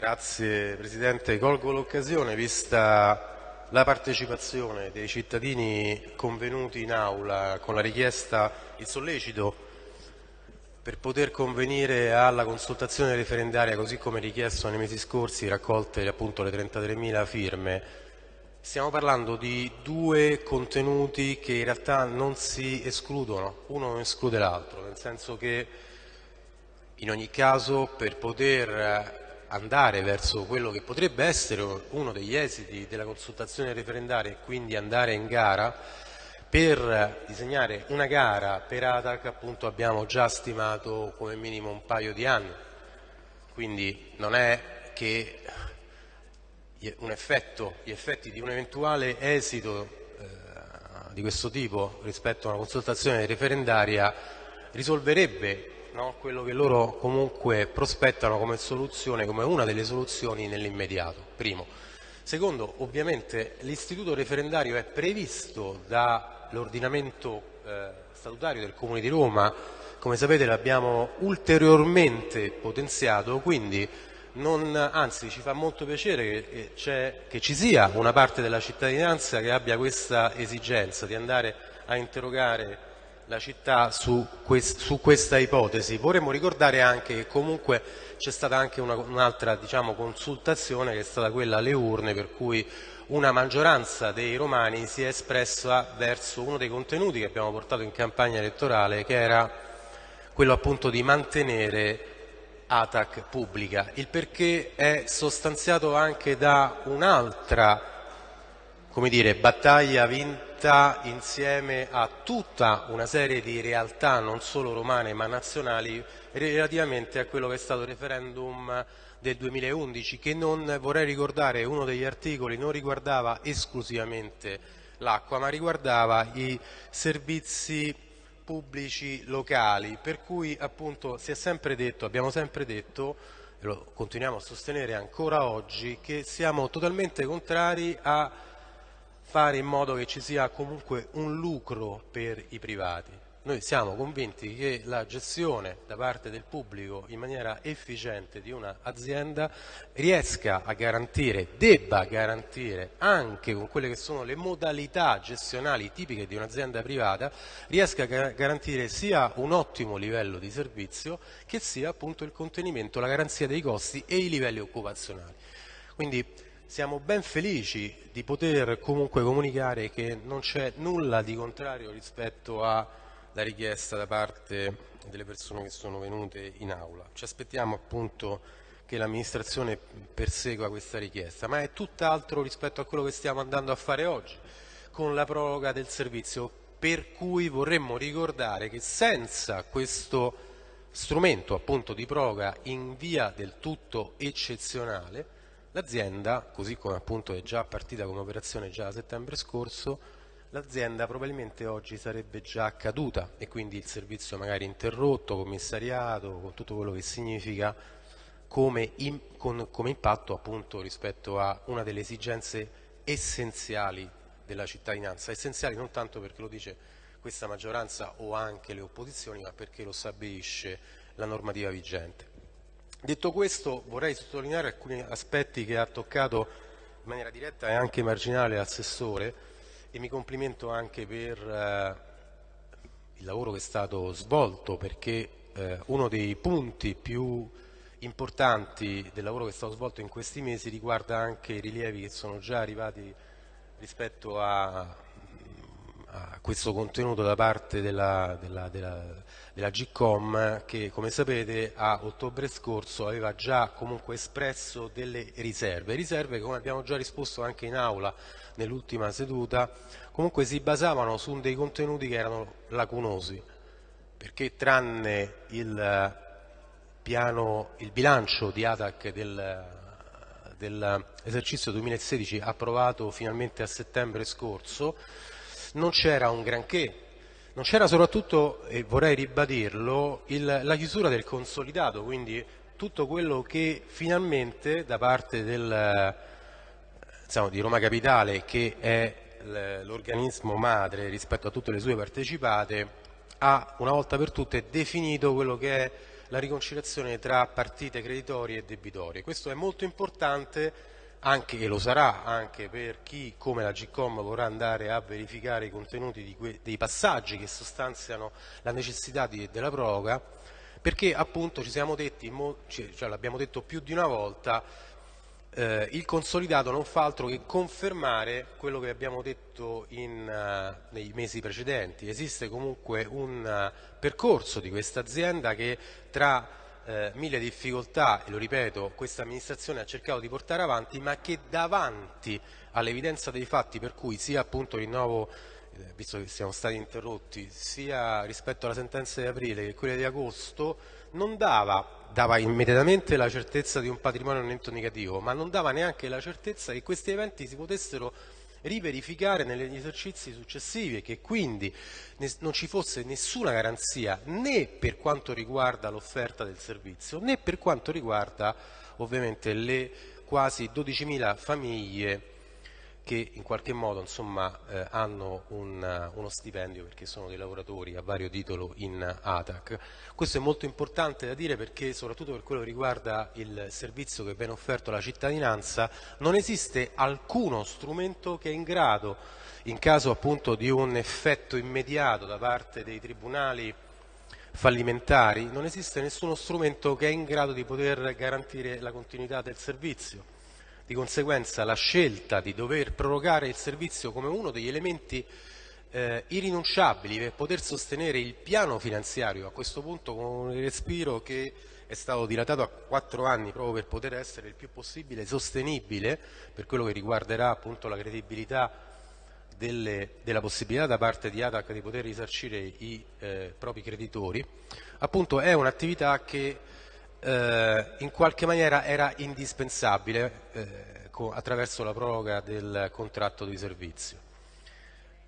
Grazie Presidente. Colgo l'occasione, vista la partecipazione dei cittadini convenuti in aula con la richiesta, il sollecito per poter convenire alla consultazione referendaria così come richiesto nei mesi scorsi, raccolte appunto le 33.000 firme. Stiamo parlando di due contenuti che in realtà non si escludono, uno non esclude l'altro, nel senso che in ogni caso per poter andare verso quello che potrebbe essere uno degli esiti della consultazione referendaria e quindi andare in gara, per disegnare una gara per ATAC appunto abbiamo già stimato come minimo un paio di anni, quindi non è che effetto, gli effetti di un eventuale esito eh, di questo tipo rispetto a una consultazione referendaria risolverebbe no? quello che loro comunque prospettano come soluzione, come una delle soluzioni nell'immediato, primo. Secondo, ovviamente l'istituto referendario è previsto dall'ordinamento eh, statutario del Comune di Roma, come sapete l'abbiamo ulteriormente potenziato, quindi non, anzi ci fa molto piacere che, che, ci sia una parte della cittadinanza che abbia questa esigenza di andare a interrogare la città su, quest, su, questa ipotesi. Vorremmo ricordare anche che comunque c'è stata anche un'altra un diciamo, consultazione che è stata quella alle urne per cui una maggioranza dei romani si è espressa verso uno dei contenuti che abbiamo portato in campagna elettorale che era quello appunto di mantenere ATAC pubblica, il perché è sostanziato anche da un'altra battaglia vinta unità insieme a tutta una serie di realtà non solo romane ma nazionali relativamente a quello che è stato il referendum del 2011 che non, vorrei ricordare, uno degli articoli non riguardava esclusivamente l'acqua ma riguardava i servizi pubblici locali. Per cui appunto si è sempre detto, abbiamo sempre detto e lo continuiamo a sostenere ancora oggi che siamo totalmente contrari a fare in modo che ci sia comunque un lucro per i privati. Noi siamo convinti che la gestione da parte del pubblico in maniera efficiente di un'azienda riesca a garantire, debba garantire anche con quelle che sono le modalità gestionali tipiche di un'azienda privata, riesca a garantire sia un ottimo livello di servizio che sia appunto il contenimento, la garanzia dei costi e i livelli occupazionali. Quindi siamo ben felici di poter comunque comunicare che non c'è nulla di contrario rispetto alla richiesta da parte delle persone che sono venute in aula. Ci aspettiamo appunto che l'amministrazione persegua questa richiesta, ma è tutt'altro rispetto a quello che stiamo andando a fare oggi con la proroga del servizio, per cui vorremmo ricordare che senza questo strumento appunto di proroga in via del tutto eccezionale L'azienda, così come appunto è già partita come operazione già a settembre scorso, l'azienda probabilmente oggi sarebbe già caduta e quindi il servizio magari interrotto, commissariato, con tutto quello che significa come, in, con, come impatto appunto rispetto a una delle esigenze essenziali della cittadinanza, essenziali non tanto perché lo dice questa maggioranza o anche le opposizioni, ma perché lo stabilisce la normativa vigente. Detto questo vorrei sottolineare alcuni aspetti che ha toccato in maniera diretta e anche marginale l'assessore e mi complimento anche per eh, il lavoro che è stato svolto perché eh, uno dei punti più importanti del lavoro che è stato svolto in questi mesi riguarda anche i rilievi che sono già arrivati rispetto a a questo contenuto da parte della, della, della, della GCOM che come sapete a ottobre scorso aveva già comunque espresso delle riserve, riserve che come abbiamo già risposto anche in aula nell'ultima seduta comunque si basavano su dei contenuti che erano lacunosi perché tranne il, piano, il bilancio di ATAC del, dell'esercizio 2016 approvato finalmente a settembre scorso non c'era un granché, non c'era soprattutto, e vorrei ribadirlo, il, la chiusura del consolidato, quindi tutto quello che finalmente da parte del, diciamo, di Roma Capitale, che è l'organismo madre rispetto a tutte le sue partecipate, ha una volta per tutte definito quello che è la riconciliazione tra partite creditorie e debitorie. Questo è molto importante anche, e lo sarà anche per chi come la GCOM vorrà andare a verificare i contenuti dei passaggi che sostanziano la necessità di, della proroga, perché appunto ci siamo detti, cioè l'abbiamo detto più di una volta, eh, il consolidato non fa altro che confermare quello che abbiamo detto in, uh, nei mesi precedenti. Esiste comunque un uh, percorso di questa azienda che tra uh, mille difficoltà, e lo ripeto, questa amministrazione ha cercato di portare avanti, ma che davanti all'evidenza dei fatti per cui sia appunto rinnovo eh, visto che siamo stati interrotti, sia rispetto alla sentenza di aprile che quella di agosto, non dava, dava immediatamente la certezza di un patrimonio netto negativo, ma non dava neanche la certezza che questi eventi si potessero riverificare negli esercizi successivi e che quindi non ci fosse nessuna garanzia né per quanto riguarda l'offerta del servizio né per quanto riguarda ovviamente le quasi 12.000 famiglie che in qualche modo insomma, eh, hanno un, uno stipendio perché sono dei lavoratori a vario titolo in ATAC. Questo è molto importante da dire perché soprattutto per quello che riguarda il servizio che viene offerto alla cittadinanza non esiste alcuno strumento che è in grado, in caso appunto di un effetto immediato da parte dei tribunali fallimentari, non esiste nessuno strumento che è in grado di poter garantire la continuità del servizio. Di conseguenza la scelta di dover prorogare il servizio come uno degli elementi eh, irrinunciabili per poter sostenere il piano finanziario, a questo punto con un respiro che è stato dilatato a quattro anni proprio per poter essere il più possibile sostenibile per quello che riguarderà appunto la credibilità delle, della possibilità da parte di ATAC di poter risarcire i eh, propri creditori, appunto è un'attività che eh, in qualche maniera era indispensabile eh, attraverso la proroga del contratto di servizio.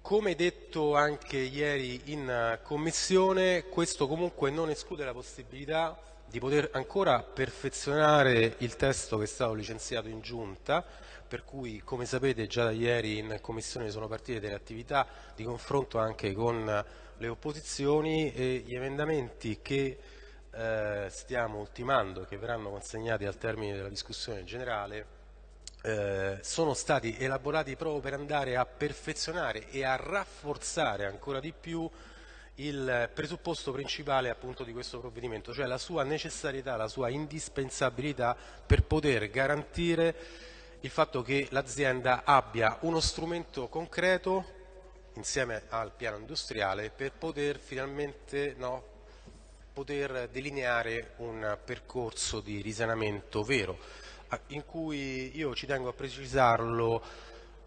Come detto anche ieri in Commissione, questo comunque non esclude la possibilità di poter ancora perfezionare il testo che è stato licenziato in Giunta, per cui come sapete già da ieri in Commissione sono partite delle attività di confronto anche con le opposizioni e gli emendamenti che eh, stiamo ultimando e che verranno consegnati al termine della discussione generale eh, sono stati elaborati proprio per andare a perfezionare e a rafforzare ancora di più il presupposto principale appunto di questo provvedimento, cioè la sua necessarietà, la sua indispensabilità per poter garantire il fatto che l'azienda abbia uno strumento concreto insieme al piano industriale per poter finalmente no, poter delineare un percorso di risanamento vero, in cui io ci tengo a precisarlo,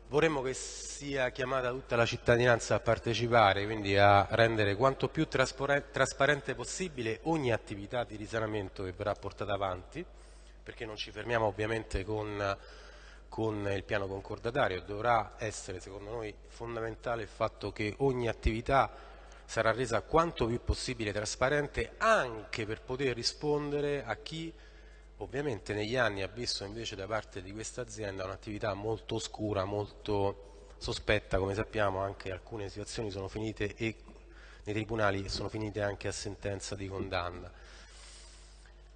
vorremmo che sia chiamata tutta la cittadinanza a partecipare, quindi a rendere quanto più trasparente possibile ogni attività di risanamento che verrà portata avanti, perché non ci fermiamo ovviamente con, con il piano concordatario, dovrà essere secondo noi fondamentale il fatto che ogni attività sarà resa quanto più possibile trasparente anche per poter rispondere a chi ovviamente negli anni ha visto invece da parte di questa azienda un'attività molto oscura, molto sospetta, come sappiamo anche alcune situazioni sono finite e nei tribunali sono finite anche a sentenza di condanna.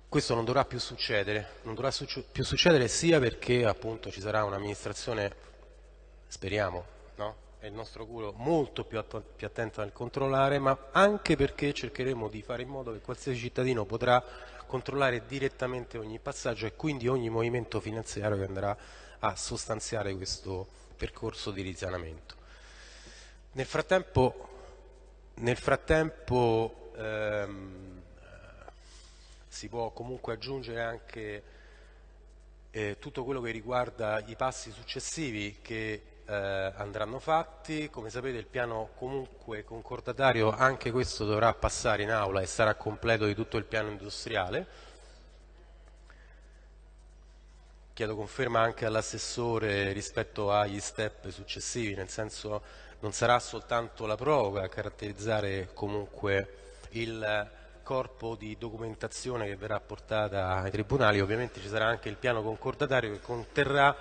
Questo non dovrà più succedere, non dovrà più succedere sia perché appunto ci sarà un'amministrazione, speriamo, è il nostro culo molto più, più, attento nel controllare, ma anche perché cercheremo di fare in modo che qualsiasi cittadino potrà controllare direttamente ogni passaggio e quindi ogni movimento finanziario che andrà a sostanziare questo percorso di risanamento. Nel frattempo, nel frattempo ehm, si può comunque aggiungere anche eh, tutto quello che riguarda i passi successivi che eh, andranno fatti, come sapete il piano comunque concordatario anche questo dovrà passare in aula e sarà completo di tutto il piano industriale. Chiedo conferma anche all'assessore rispetto agli step successivi, nel senso non sarà soltanto la proroga a caratterizzare comunque il corpo di documentazione che verrà portata ai tribunali, ovviamente ci sarà anche il piano concordatario che conterrà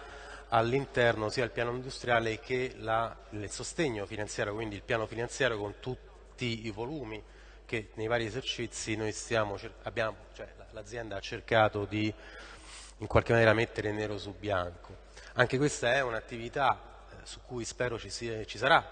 all'interno sia il piano industriale che la, il sostegno finanziario, quindi il piano finanziario con tutti i volumi perché nei vari esercizi cioè, l'azienda ha cercato di in qualche maniera mettere nero su bianco. Anche questa è un'attività eh, su cui spero ci, sia, ci sarà,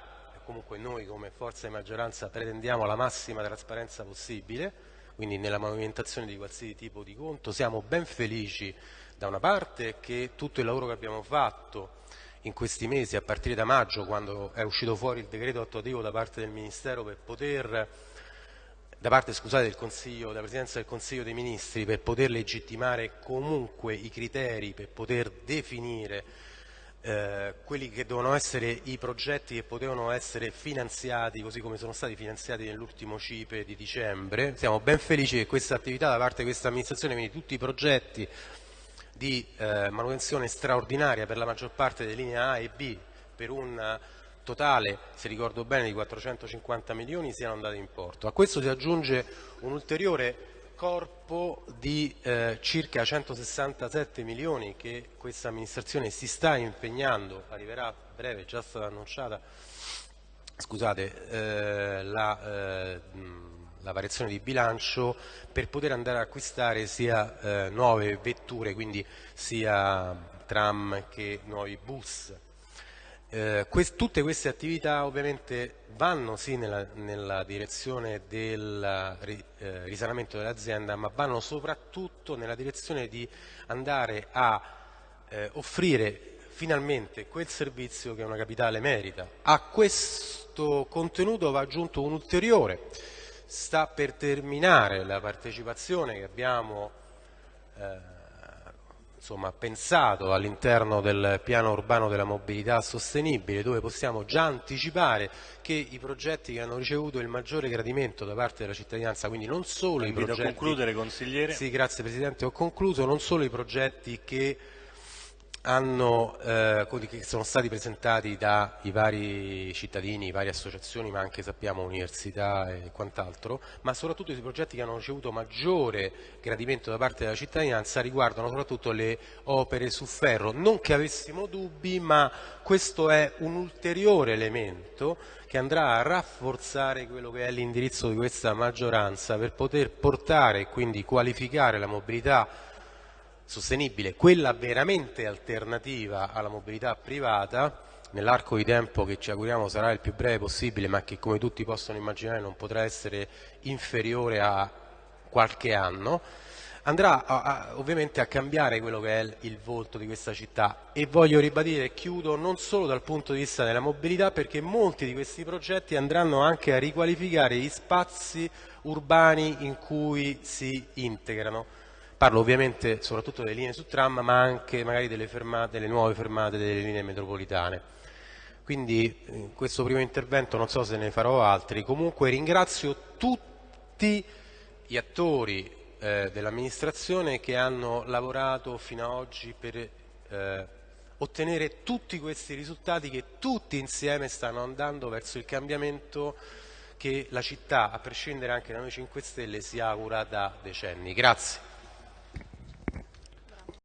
comunque noi come forza di maggioranza pretendiamo la massima trasparenza possibile, quindi nella movimentazione di qualsiasi tipo di conto siamo ben felici da una parte che tutto il lavoro che abbiamo fatto in questi mesi, a partire da maggio, quando è uscito fuori il decreto attuativo da parte del Ministero per poter da parte scusate, del Consiglio, della Presidenza del Consiglio dei Ministri per poter legittimare comunque i criteri per poter definire eh, quelli che devono essere i progetti che potevano essere finanziati così come sono stati finanziati nell'ultimo CIPE di dicembre. Siamo ben felici che questa attività da parte di questa amministrazione, quindi tutti i progetti di eh, manutenzione straordinaria per la maggior parte delle linee A e B per un totale, se ricordo bene, di 450 milioni siano andati in porto. A questo si aggiunge un ulteriore corpo di eh, circa 167 milioni che questa amministrazione si sta impegnando, arriverà a breve, già stata annunciata, scusate, eh, la, eh, la, variazione di bilancio per poter andare a acquistare sia eh, nuove vetture, quindi sia tram che nuovi bus. Eh, quest tutte queste attività ovviamente vanno sì nella, nella direzione del eh, risanamento dell'azienda, ma vanno soprattutto nella direzione di andare a eh, offrire finalmente quel servizio che una capitale merita. A questo contenuto va aggiunto un ulteriore, sta per terminare la partecipazione che abbiamo eh, insomma, pensato all'interno del piano urbano della mobilità sostenibile dove possiamo già anticipare che i progetti che hanno ricevuto il maggiore gradimento da parte della cittadinanza, quindi non solo i progetti... a concludere consigliere. Sì, grazie Presidente, ho concluso, non solo i progetti che hanno, eh, che sono stati presentati dai vari cittadini, varie associazioni, ma anche sappiamo università e quant'altro, ma soprattutto i progetti che hanno ricevuto maggiore gradimento da parte della cittadinanza riguardano soprattutto le opere su ferro. Non che avessimo dubbi, ma questo è un ulteriore elemento che andrà a rafforzare quello che è l'indirizzo di questa maggioranza per poter portare e quindi qualificare la mobilità sostenibile, quella veramente alternativa alla mobilità privata, nell'arco di tempo che ci auguriamo sarà il più breve possibile, ma che come tutti possono immaginare non potrà essere inferiore a qualche anno, andrà a, a, ovviamente a cambiare quello che è il volto di questa città. E voglio ribadire e chiudo non solo dal punto di vista della mobilità perché molti di questi progetti andranno anche a riqualificare gli spazi urbani in cui si integrano Parlo ovviamente soprattutto delle linee su tram, ma anche magari delle, fermate, delle nuove fermate delle linee metropolitane. Quindi in questo primo intervento non so se ne farò altri, comunque ringrazio tutti gli attori eh, dell'amministrazione che hanno lavorato fino ad oggi per eh, ottenere tutti questi risultati che tutti insieme stanno andando verso il cambiamento che la città, a prescindere anche da noi 5 Stelle, si augura da decenni. Grazie.